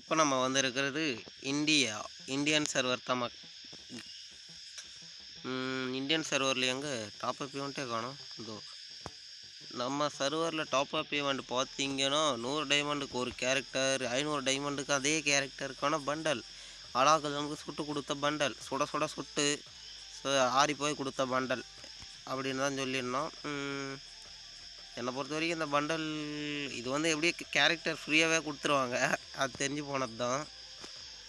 இப்போ நம்ம வந்திருக்கிறது இந்தியா இந்தியன் சர்வர் தான் இந்தியன் சர்வரில் எங்கே டாப் அப் ஈவெண்ட்டே காணும். இதோ நம்ம சர்வரில் டாப் அப் ஈவெண்ட் பார்த்தீங்கன்னா நூறு டைமண்டுக்கு ஒரு கேரக்டர் ஐநூறு டைமண்டுக்கு அதே கேரக்டருக்கான பண்டல் அலாக்கதமுக்கு சுட்டு கொடுத்த பண்டல் சுட சுட சுட்டு ஆறி போய் கொடுத்த பண்டல் அப்படின்னு தான் சொல்லியிருந்தோம். என்னை பொறுத்த வரைக்கும் இந்த பண்டல் இது வந்து எப்படியே கேரக்டர் ஃப்ரீயாகவே கொடுத்துருவாங்க. அது தெரிஞ்சு போனது தான்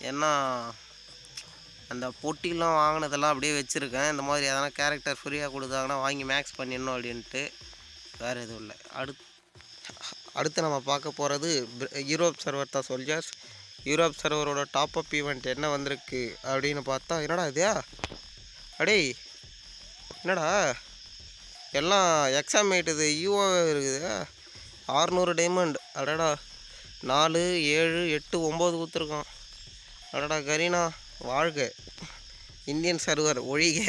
ஏன்னா அந்த பொட்டிலாம் வாங்கினதெல்லாம் அப்படியே வச்சுருக்கேன். இந்த மாதிரி எதனா கேரக்டர் ஃப்ரீயாக கொடுத்தாங்கன்னா வாங்கி மேக்ஸ் பண்ணிடணும் அப்படின்ட்டு வேறு எதுவும் இல்லை. அடுத் அடுத்து நம்ம பார்க்க போகிறது யூரோப் சர்வர் தான் சொல்ஜர்ஸ் யூரோப் சர்வரோட டாப் அப் ஈவெண்ட் என்ன வந்திருக்கு அப்படின்னு பார்த்தா என்னடா இது? அடேய் என்னடா? எல்லாம் எக்ஸாம் இது யூஓ இருக்குது. ஆறுநூறு டைமண்ட் அடடா. நாலு ஏழு எட்டு ஒம்பது கொடுத்துருக்கோம். அடடா கரீனா. வாழ்க. இந்தியன் சர்வர் ஒழிக.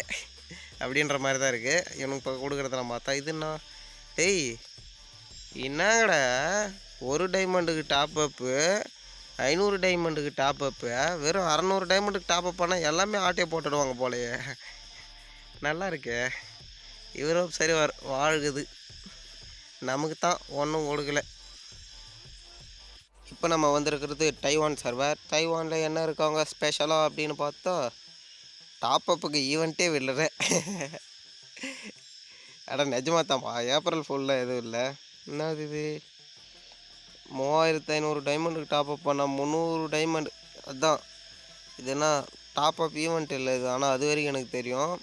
அப்படின்ற மாதிரி தான் இருக்குது இவனுக்கு இப்போ கொடுக்குறதெல்லாம் பார்த்தா இதுன்னா டேய் என்னங்கடா? ஒரு டைமண்டுக்கு டாப் அப்பு ஐநூறு டைமண்டுக்கு டாப் அப்பு வெறும் அறநூறு டைமண்டுக்கு டாப் அப் பண்ணால் எல்லாமே ஆட்டையை போட்டுடுவாங்க போலயே. நல்லா இருக்கே. யூரோப் சரி வர வாழ்குது. நமக்கு தான் ஒன்றும் கொடுக்கல. இப்போ நம்ம வந்திருக்கிறது டைவான் சர்வர். டைவானில் என்ன இருக்காங்க? ஸ்பெஷலாக அப்படின்னு பார்த்தா டாப்அப்புக்கு ஈவெண்ட்டே விடல. அட நிஜமாக தான்ப்பா ஏப்ரல் ஃபுல்லாக எதுவும் இல்லை. என்னது இது? மூவாயிரத்து ஐநூறு டைமண்டுக்கு டாப்அப் பண்ணால் முந்நூறு டைமண்ட் அதுதான் இது என்ன? டாப்அப் ஈவெண்ட் இல்லை இது. ஆனால் அது வரைக்கும் எனக்கு தெரியும்.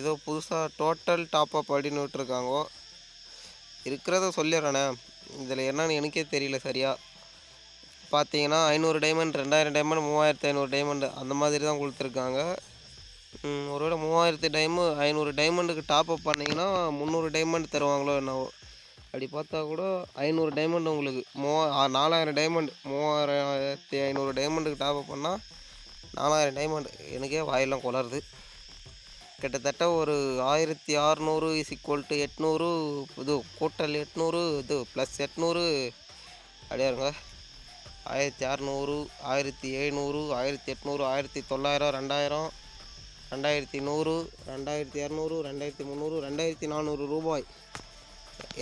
ஏதோ புதுசாக டோட்டல் டாப்அப் அப்படின்னு விட்டுருக்காங்கோ. இருக்கிறத சொல்லிடுறேண்ணே இதில் என்னன்னு எனக்கே தெரியல சரியா. பார்த்தீங்கன்னா ஐநூறு டைமண்ட் ரெண்டாயிரம் டைமண்ட் மூவாயிரத்து ஐநூறு டைமண்ட் அந்த மாதிரி தான் கொடுத்துருக்காங்க. ஒருவேளை மூவாயிரத்து டைமு ஐநூறு டைமண்டுக்கு டாப்அப் பண்ணிங்கன்னா முந்நூறு டைமண்ட் தருவாங்களோ என்னவோ. அப்படி பார்த்தா கூட ஐநூறு டைமண்ட் உங்களுக்கு. மூவா நாலாயிரம் டைமண்ட் மூவாயிரத்தி ஐநூறு டைமண்டுக்கு டாப்அப் பண்ணால் நாலாயிரம் டைமண்ட் எனக்கே வாயெல்லாம் குளருது. கிட்டத்தட்ட ஒரு ஆயிரத்தி அறநூறு இஸ் ஈக்குவல் டு எட்நூறு இது கூட்டல் எட்நூறு இது ப்ளஸ் எட்நூறு. அப்படியே இருங்க. ஆயிரத்தி அறநூறு ஆயிரத்தி எழுநூறு ஆயிரத்தி எட்நூறு ஆயிரத்தி தொள்ளாயிரம் ரெண்டாயிரம் ரெண்டாயிரத்தி நூறு ரெண்டாயிரத்தி இரநூறு ரெண்டாயிரத்தி முந்நூறு ரெண்டாயிரத்தி நானூறு ரூபாய்.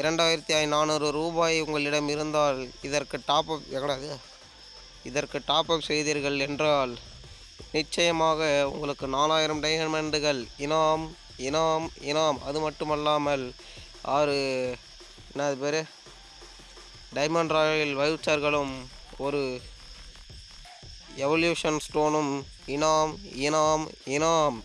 இரண்டாயிரத்தி நானூறு ரூபாய் உங்களிடம் இருந்தால் இதற்கு டாப் அப் எங்கடாது இதற்கு டாப் அப் செய்தீர்கள் என்றால் நிச்சயமாக உங்களுக்கு நாலாயிரம் டைமண்டுகள் இனாம் இனாம் இனாம். அது மட்டுமல்லாமல் ஆறு என்னது பேர்? டைமண்ட் ராயல் வவுச்சர்களும் ஒரு எவல்யூஷன் ஸ்டோனும் இனாம் இனாம் இனாம்.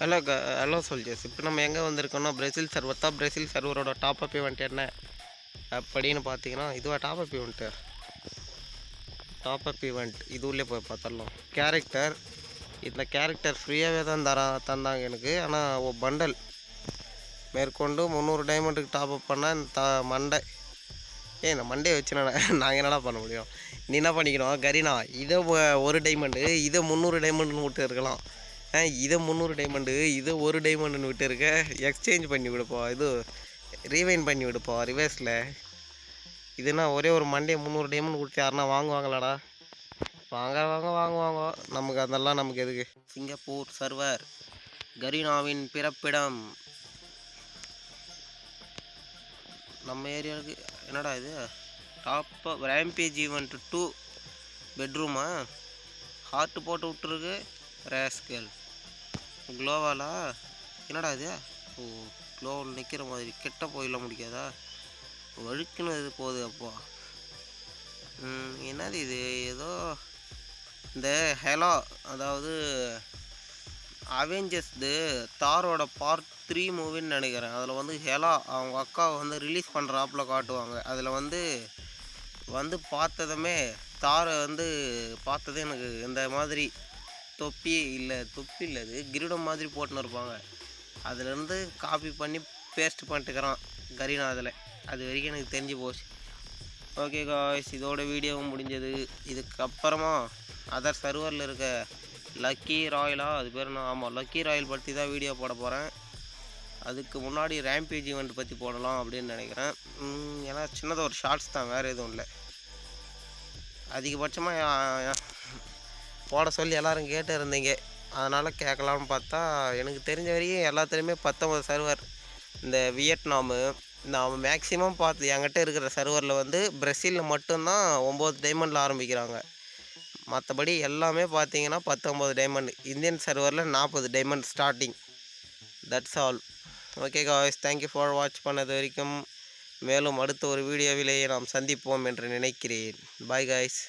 ஹலோ க ஹலோ சொல்ஜர்ஸ் இப்போ நம்ம எங்கே வந்திருக்கோம்னா பிரேசில் சர்வர் தான் பிரேசில் சர்வரோட டாப் அப் ஈவெண்ட் என்ன? அப்படின்னு பார்த்தீங்கன்னா இதுவா top up event top up event இது உள்ளே போய் பார்த்துடலாம். கேரக்டர் இதில் கேரக்டர் ஃப்ரீயாகவே தான் தரா தந்தாங்க எனக்கு. ஆனால் பண்டல் மேற்கொண்டு முந்நூறு டைமண்டுக்கு டாப் அப் பண்ணால் இந்த த மண்டை. ஏ இந்த மண்டையை வச்சு நான் நாங்கள் என்னடா பண்ண முடியும்? நீ என்ன பண்ணிக்கணும்? கரீனா இதை ஒரு டைமண்டு இதை முந்நூறு டைமண்டுன்னு விட்டு இருக்கலாம். ஆ இதை முந்நூறு டைமண்டு இதை ஒரு டைமண்டுன்னு விட்டு இருக்க. எக்ஸ்சேஞ்ச் பண்ணி விடுப்போம் இது ரீவைன் பண்ணி விடுப்போம் ரிவர்ஸில் இதுனா ஒரே ஒரு மண்டே முந்நூறு டைமண்ட் கொடுத்து யாருன்னா வாங்குவாங்களாடா? வாங்க வாங்க வாங்குவாங்க நமக்கு அதெல்லாம் நமக்கு எதுக்கு? சிங்கப்பூர் சர்வர் கரீனாவின் பிறப்பிடம். நம்ம ஏரியாவுக்கு என்னடா இது? டாப் ரேம்பேஜ் ஈவெண்ட் டூ பெட்ரூமா ஹார்ட் போட்டு விட்டுருக்கு ரேஸ்கல் க்ளோவாலா என்னடா இது? ஓ க்ளோவில் நிற்கிற மாதிரி. கெட்ட போயிடலாம் முடியாதா ஒழுக்கினது போகுது அப்போ. என்னது இது? ஏதோ இந்த ஹெலா அதாவது அவெஞ்சர்ஸ்து தாரோட பார்ட் த்ரீ மூவின்னு நினைக்கிறேன். அதில் வந்து ஹெலா அவங்க அக்காவை வந்து ரிலீஸ் பண்ணுறாப்புல காட்டுவாங்க. அதில் வந்து வந்து பார்த்ததுமே தாரை வந்து பார்த்ததே எனக்கு இந்த மாதிரி தொப்பி இல்லை தொப்பி இல்லை அது கிரீடம் மாதிரி போட்டுன்னு இருப்பாங்க. அதுலேருந்து காப்பி பண்ணி பேஸ்ட் பண்ணிட்டுக்கிறான் கரீனா அதில். அது வரைக்கும் எனக்கு தெரிஞ்சு போச்சு. ஓகே காய்ஸ் இதோட வீடியோவும் முடிஞ்சது. இதுக்கப்புறமா அதர் சர்வரில் இருக்க லக்கி ராயலா அது பேர் நான் ஆமாம் லக்கி ராயல் பற்றி தான் வீடியோ போட போகிறேன் அதுக்கு முன்னாடி ரேம்பேஜ் ஈவெண்ட் பற்றி போடலாம் அப்படின்னு நினைக்கிறேன். ஏன்னா சின்னதாக ஒரு ஷார்ட்ஸ் தான் வேறு எதுவும் இல்லை. அதிகபட்சமாக போட சொல்லி எல்லோரும் கேட்டு இருந்தீங்க. அதனால் கேட்கலான்னு பார்த்தா எனக்கு தெரிஞ்ச வரையும் எல்லாத்துலேயுமே பத்தொம்பது சர்வர் இந்த வியட்நாமு நான் மேக்ஸிமம் பார்த்து என்கிட்ட இருக்கிற சர்வரில் வந்து பிரசிலில் மட்டும்தான் ஒம்பது டைமண்டில் ஆரம்பிக்கிறாங்க. மற்றபடி எல்லாமே பார்த்தீங்கன்னா பத்தொம்பது டைமண்ட் இந்தியன் சர்வரில் நாற்பது diamond starting that's all okay guys thank you for watch பண்ணது வரைக்கும். மேலும் அடுத்த ஒரு வீடியோவிலேயே நாம் சந்திப்போம் என்று நினைக்கிறேன். Bye guys